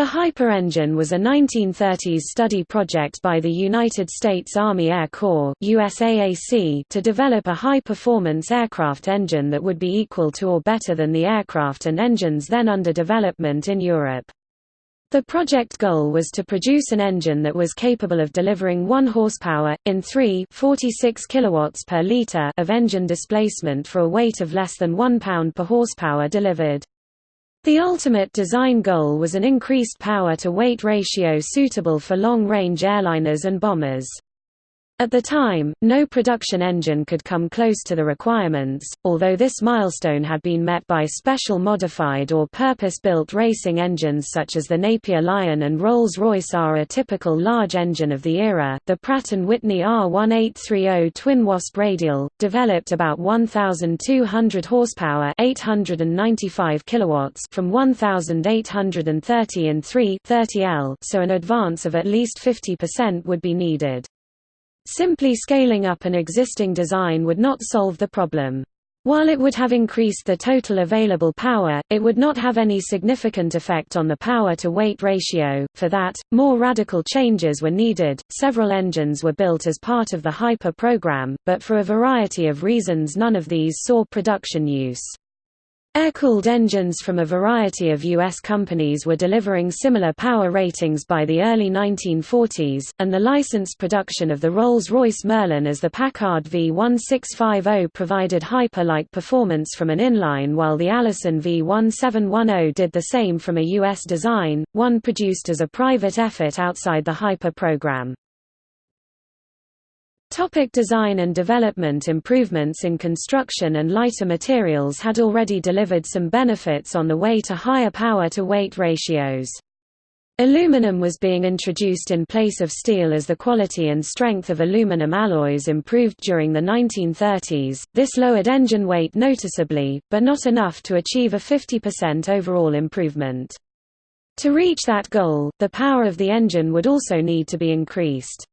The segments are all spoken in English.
The Hyper engine was a 1930s study project by the United States Army Air Corps USAAC to develop a high-performance aircraft engine that would be equal to or better than the aircraft and engines then under development in Europe. The project goal was to produce an engine that was capable of delivering 1 horsepower, in 3 46 kilowatts per liter of engine displacement for a weight of less than 1 pound per horsepower delivered. The ultimate design goal was an increased power-to-weight ratio suitable for long-range airliners and bombers. At the time, no production engine could come close to the requirements, although this milestone had been met by special modified or purpose-built racing engines such as the Napier Lion and Rolls-Royce R. A typical large engine of the era, the Pratt & Whitney R1830 Twin Wasp Radial, developed about 1,200 horsepower 895 kilowatts from 1,830 in 3 30L so an advance of at least 50% would be needed. Simply scaling up an existing design would not solve the problem. While it would have increased the total available power, it would not have any significant effect on the power-to-weight ratio. For that, more radical changes were needed. Several engines were built as part of the Hyper program, but for a variety of reasons none of these saw production use. Air-cooled engines from a variety of U.S. companies were delivering similar power ratings by the early 1940s, and the licensed production of the Rolls-Royce Merlin as the Packard V1650 provided hyper-like performance from an inline while the Allison V1710 did the same from a U.S. design, one produced as a private effort outside the Hyper program. Topic design and development Improvements in construction and lighter materials had already delivered some benefits on the way to higher power-to-weight ratios. Aluminum was being introduced in place of steel as the quality and strength of aluminum alloys improved during the 1930s. This lowered engine weight noticeably, but not enough to achieve a 50% overall improvement. To reach that goal, the power of the engine would also need to be increased.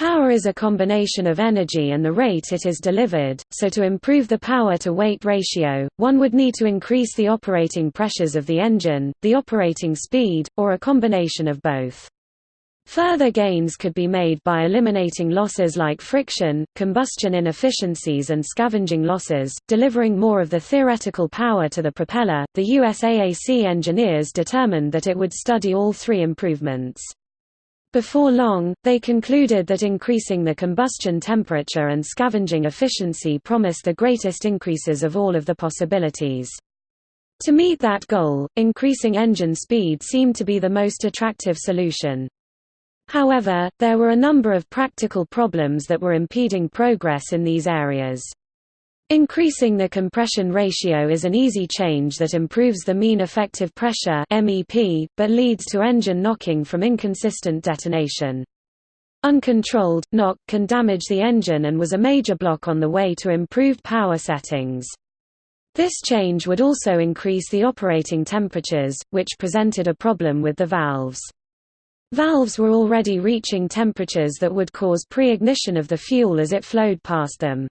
Power is a combination of energy and the rate it is delivered, so to improve the power-to-weight ratio, one would need to increase the operating pressures of the engine, the operating speed, or a combination of both. Further gains could be made by eliminating losses like friction, combustion inefficiencies and scavenging losses, delivering more of the theoretical power to the propeller. The USAAC engineers determined that it would study all three improvements. Before long, they concluded that increasing the combustion temperature and scavenging efficiency promised the greatest increases of all of the possibilities. To meet that goal, increasing engine speed seemed to be the most attractive solution. However, there were a number of practical problems that were impeding progress in these areas. Increasing the compression ratio is an easy change that improves the mean effective pressure MEP, but leads to engine knocking from inconsistent detonation. Uncontrolled, knock can damage the engine and was a major block on the way to improved power settings. This change would also increase the operating temperatures, which presented a problem with the valves. Valves were already reaching temperatures that would cause pre-ignition of the fuel as it flowed past them.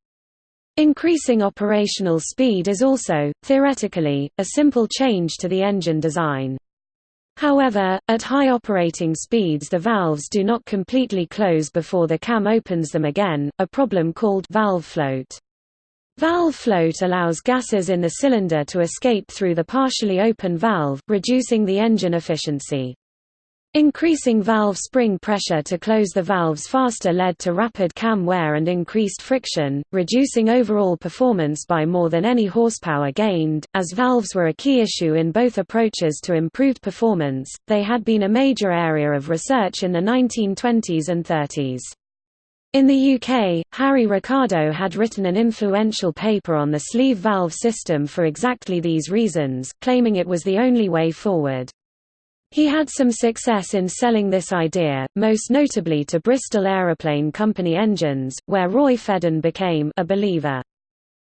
Increasing operational speed is also, theoretically, a simple change to the engine design. However, at high operating speeds the valves do not completely close before the cam opens them again, a problem called valve float. Valve float allows gases in the cylinder to escape through the partially open valve, reducing the engine efficiency. Increasing valve spring pressure to close the valves faster led to rapid cam wear and increased friction, reducing overall performance by more than any horsepower gained. As valves were a key issue in both approaches to improved performance, they had been a major area of research in the 1920s and 30s. In the UK, Harry Ricardo had written an influential paper on the sleeve valve system for exactly these reasons, claiming it was the only way forward. He had some success in selling this idea, most notably to Bristol Aeroplane Company engines, where Roy Fedden became a believer.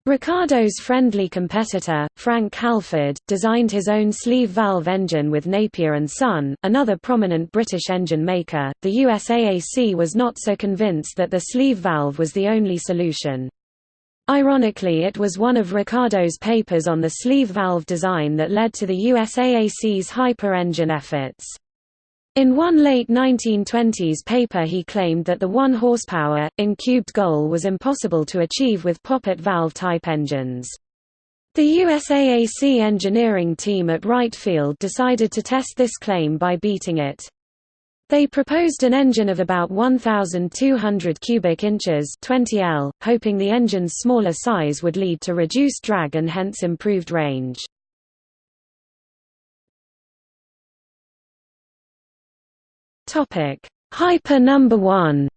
Ricardo's friendly competitor, Frank Halford, designed his own sleeve valve engine with Napier Son, another prominent British engine maker. The USAAC was not so convinced that the sleeve valve was the only solution. Ironically it was one of Ricardo's papers on the sleeve valve design that led to the USAAC's hyper-engine efforts. In one late 1920s paper he claimed that the 1 horsepower, in cubed goal was impossible to achieve with poppet valve-type engines. The USAAC engineering team at Wright Field decided to test this claim by beating it. They proposed an engine of about 1,200 cubic inches 20 L, hoping the engine's smaller size would lead to reduced drag and hence improved range. Hyper number 1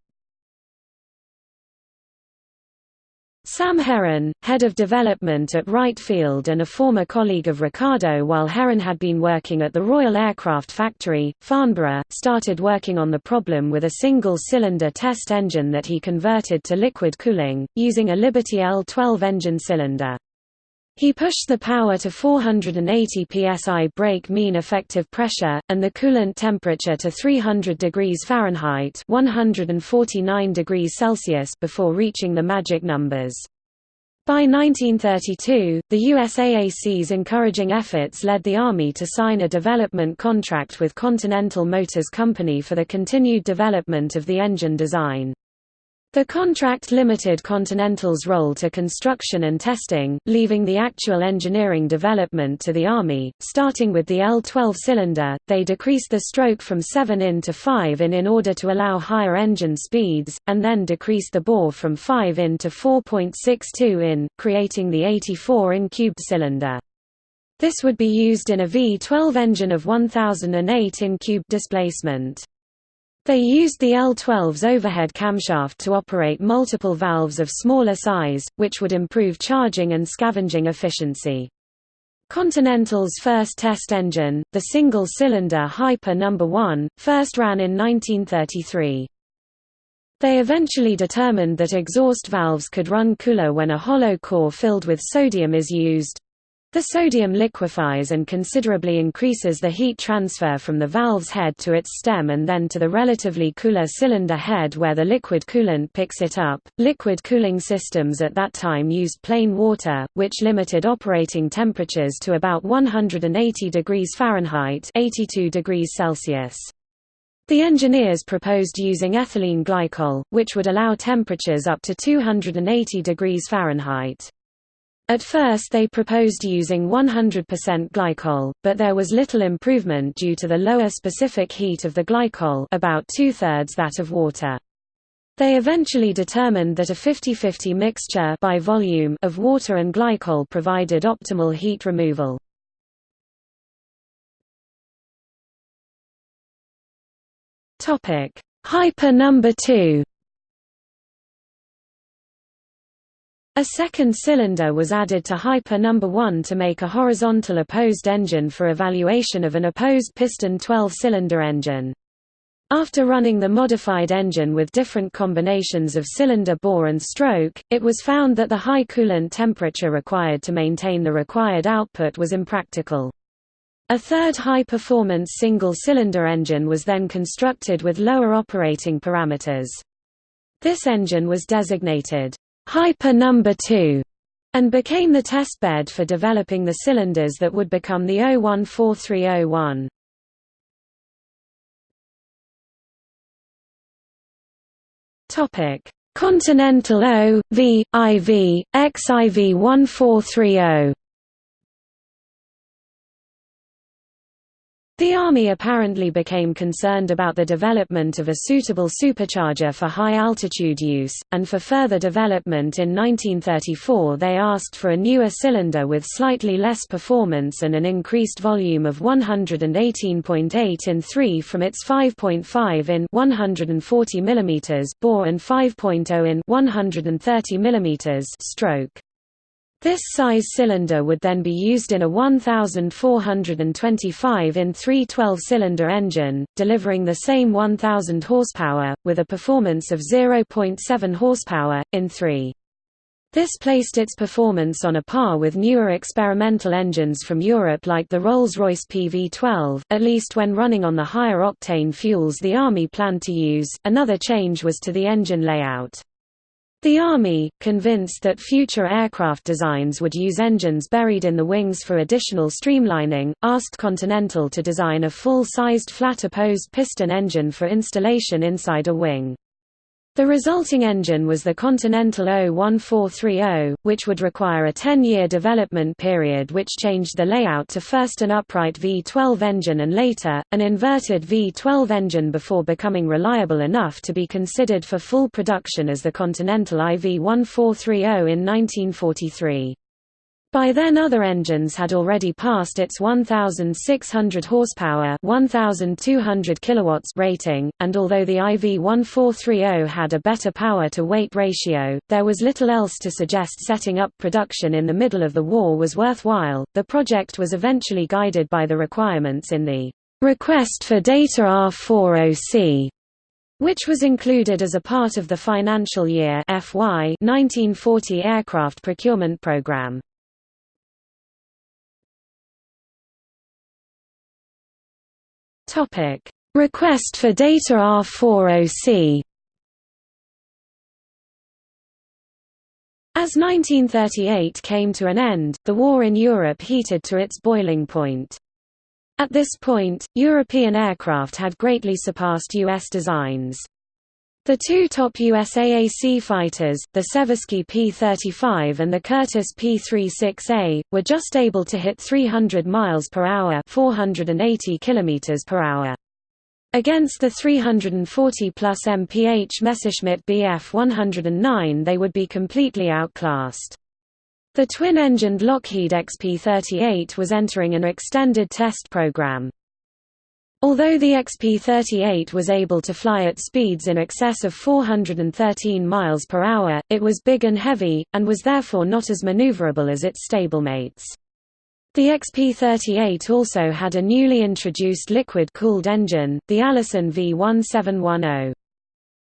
Sam Heron, head of development at Wright Field and a former colleague of Ricardo while Heron had been working at the Royal Aircraft Factory, Farnborough, started working on the problem with a single-cylinder test engine that he converted to liquid cooling, using a Liberty L12 engine cylinder. He pushed the power to 480 psi brake mean effective pressure, and the coolant temperature to 300 degrees Fahrenheit 149 degrees Celsius before reaching the magic numbers. By 1932, the USAAC's encouraging efforts led the Army to sign a development contract with Continental Motors Company for the continued development of the engine design. The contract limited Continental's role to construction and testing, leaving the actual engineering development to the Army. Starting with the L12 cylinder, they decreased the stroke from 7 in to 5 in in order to allow higher engine speeds, and then decreased the bore from 5 in to 4.62 in, creating the 84 in cubed cylinder. This would be used in a V12 engine of 1008 in cubed displacement. They used the L-12's overhead camshaft to operate multiple valves of smaller size, which would improve charging and scavenging efficiency. Continental's first test engine, the single-cylinder Hyper No. 1, first ran in 1933. They eventually determined that exhaust valves could run cooler when a hollow core filled with sodium is used, the sodium liquefies and considerably increases the heat transfer from the valve's head to its stem and then to the relatively cooler cylinder head where the liquid coolant picks it up. Liquid cooling systems at that time used plain water, which limited operating temperatures to about 180 degrees Fahrenheit, 82 degrees Celsius. The engineers proposed using ethylene glycol, which would allow temperatures up to 280 degrees Fahrenheit. At first they proposed using 100% glycol, but there was little improvement due to the lower specific heat of the glycol about two-thirds that of water. They eventually determined that a 50-50 mixture by volume of water and glycol provided optimal heat removal. Hyper number 2 A second cylinder was added to Hyper No. 1 to make a horizontal opposed engine for evaluation of an opposed piston 12-cylinder engine. After running the modified engine with different combinations of cylinder bore and stroke, it was found that the high coolant temperature required to maintain the required output was impractical. A third high-performance single-cylinder engine was then constructed with lower operating parameters. This engine was designated Hyper number 2 and became the testbed for developing the cylinders that would become the 014301. Topic: Continental O, V, IV, XIV 1430 The Army apparently became concerned about the development of a suitable supercharger for high-altitude use, and for further development in 1934 they asked for a newer cylinder with slightly less performance and an increased volume of 118.8 in 3 from its 5.5 in 140 mm bore and 5.0 in 130 mm stroke. This size cylinder would then be used in a 1,425 in 312-cylinder engine, delivering the same 1,000 horsepower, with a performance of 0.7 horsepower, in 3. This placed its performance on a par with newer experimental engines from Europe like the Rolls-Royce PV-12, at least when running on the higher octane fuels the Army planned to use. Another change was to the engine layout. The Army, convinced that future aircraft designs would use engines buried in the wings for additional streamlining, asked Continental to design a full-sized flat opposed piston engine for installation inside a wing. The resulting engine was the Continental O1430, which would require a 10-year development period which changed the layout to first an upright V12 engine and later, an inverted V12 engine before becoming reliable enough to be considered for full production as the Continental IV1430 in 1943. By then other engines had already passed its 1,600 horsepower 1,200 kilowatts rating, and although the IV-1430 had a better power-to-weight ratio, there was little else to suggest setting up production in the middle of the war was worthwhile. The project was eventually guided by the requirements in the Request for Data R40C which was included as a part of the financial year FY 1940 aircraft procurement program. Topic: Request for data R40C. As 1938 came to an end, the war in Europe heated to its boiling point. At this point, European aircraft had greatly surpassed U.S. designs. The two top USAAC fighters, the Seversky P-35 and the Curtiss P-36A, were just able to hit 300 miles per hour, 480 kilometers per hour. Against the 340 plus mph Messerschmitt Bf 109 they would be completely outclassed. The twin-engined Lockheed XP-38 was entering an extended test program. Although the XP-38 was able to fly at speeds in excess of 413 miles per hour, it was big and heavy, and was therefore not as maneuverable as its stablemates. The XP-38 also had a newly introduced liquid-cooled engine, the Allison V1710.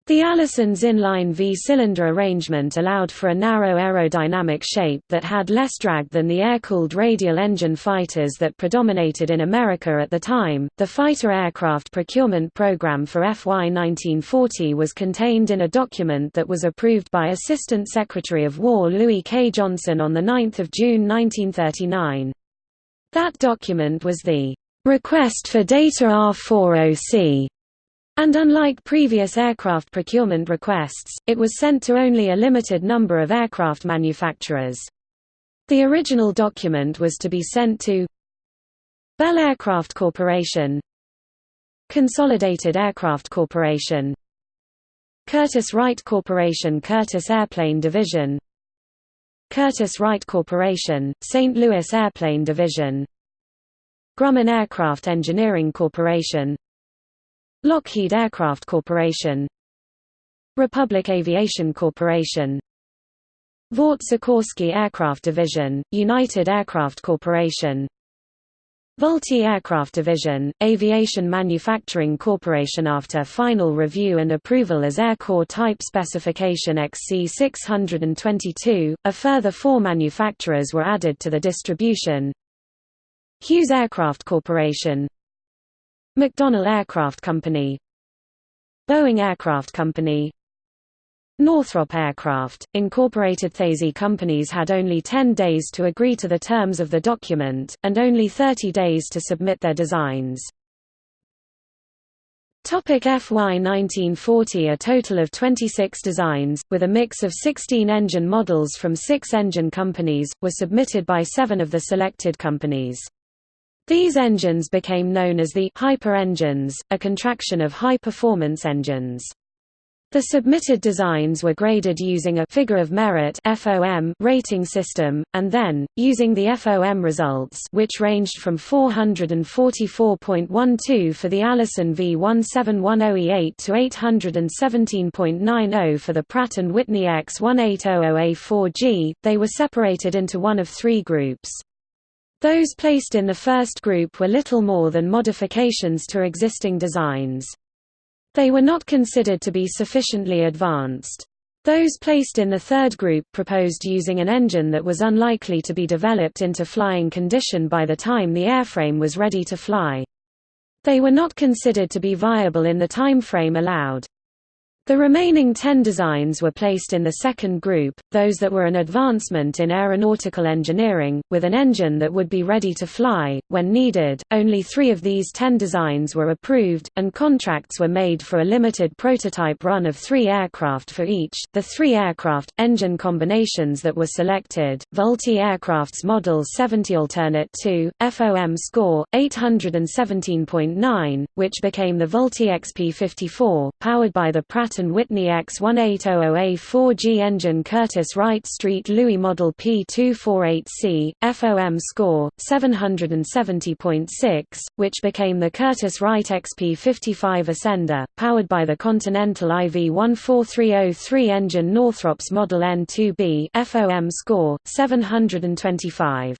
The Allison's inline V-cylinder arrangement allowed for a narrow aerodynamic shape that had less drag than the air-cooled radial engine fighters that predominated in America at the time. The fighter aircraft procurement program for FY 1940 was contained in a document that was approved by Assistant Secretary of War Louis K. Johnson on 9 June 1939. That document was the Request for Data R40C and unlike previous aircraft procurement requests, it was sent to only a limited number of aircraft manufacturers. The original document was to be sent to Bell Aircraft Corporation Consolidated Aircraft Corporation Curtiss-Wright Corporation Curtiss Airplane Division Curtiss-Wright Corporation, St. Louis Airplane Division Grumman Aircraft Engineering Corporation Lockheed Aircraft Corporation Republic Aviation Corporation Vought Sikorsky Aircraft Division, United Aircraft Corporation Vultee Aircraft Division, Aviation Manufacturing Corporation After final review and approval as Air Corps Type Specification XC622, a further four manufacturers were added to the distribution. Hughes Aircraft Corporation McDonnell Aircraft Company Boeing Aircraft Company Northrop Aircraft, Incorporated These companies had only 10 days to agree to the terms of the document, and only 30 days to submit their designs. FY 1940 A total of 26 designs, with a mix of 16 engine models from six engine companies, were submitted by seven of the selected companies. These engines became known as the hyper engines, a contraction of high-performance engines. The submitted designs were graded using a figure of merit FOM rating system, and then, using the FOM results which ranged from 444.12 for the Allison V1710E8 to 817.90 for the Pratt & Whitney X1800A4G, they were separated into one of three groups. Those placed in the first group were little more than modifications to existing designs. They were not considered to be sufficiently advanced. Those placed in the third group proposed using an engine that was unlikely to be developed into flying condition by the time the airframe was ready to fly. They were not considered to be viable in the time frame allowed. The remaining ten designs were placed in the second group, those that were an advancement in aeronautical engineering, with an engine that would be ready to fly, when needed. Only three of these ten designs were approved, and contracts were made for a limited prototype run of three aircraft for each. The three aircraft, engine combinations that were selected Vultee Aircraft's Model 70 Alternate 2, FOM score, 817.9, which became the Vultee XP54, powered by the Whitney X1800A4G engine Curtiss Wright Street Louis Model P248C, FOM score, 770.6, which became the Curtiss Wright XP55 Ascender, powered by the Continental IV14303 engine Northrop's Model N2B, FOM score, 725.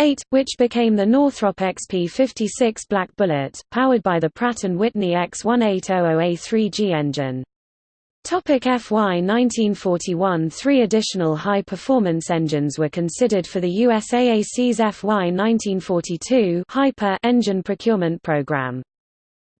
8, which became the Northrop XP-56 Black Bullet, powered by the Pratt & Whitney X1800A3G engine. Topic FY 1941 Three additional high-performance engines were considered for the USAAC's FY 1942 Hyper engine procurement program.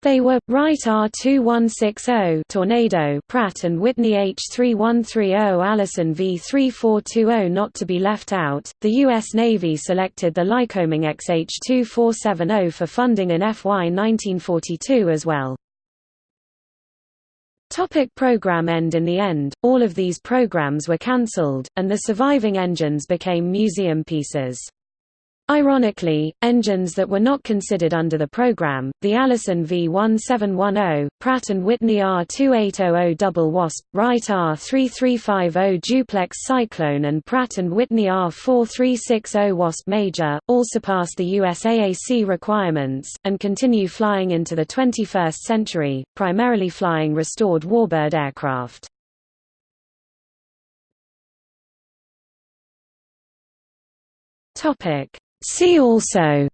They were Wright R2160 Tornado Pratt and Whitney H3130 Allison V3420 not to be left out. The US Navy selected the Lycoming XH2470 for funding in FY 1942 as well. Topic program end In the end, all of these programs were cancelled, and the surviving engines became museum pieces. Ironically, engines that were not considered under the program, the Allison V1710, Pratt & Whitney R2800 Double Wasp, Wright R3350 Duplex Cyclone and Pratt & Whitney R4360 Wasp Major, all surpass the USAAC requirements, and continue flying into the 21st century, primarily flying restored Warbird aircraft. Topic See also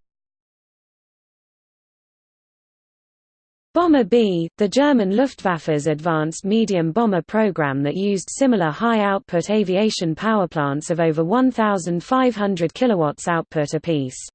Bomber B, the German Luftwaffe's advanced medium bomber program that used similar high-output aviation powerplants of over 1,500 kW output apiece.